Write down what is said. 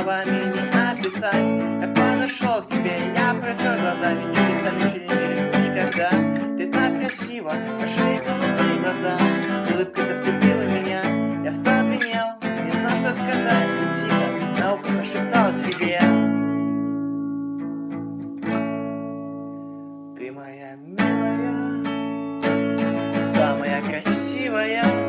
словами не описать Я подошел к тебе, я протер глазами Не бесконечный никогда. Ты так красиво, пошли голубые глаза. Улыбка доступила меня, я остолбенел. Не знал, что сказать, и тихо на ухо прошептал тебе. Ты моя милая, самая красивая.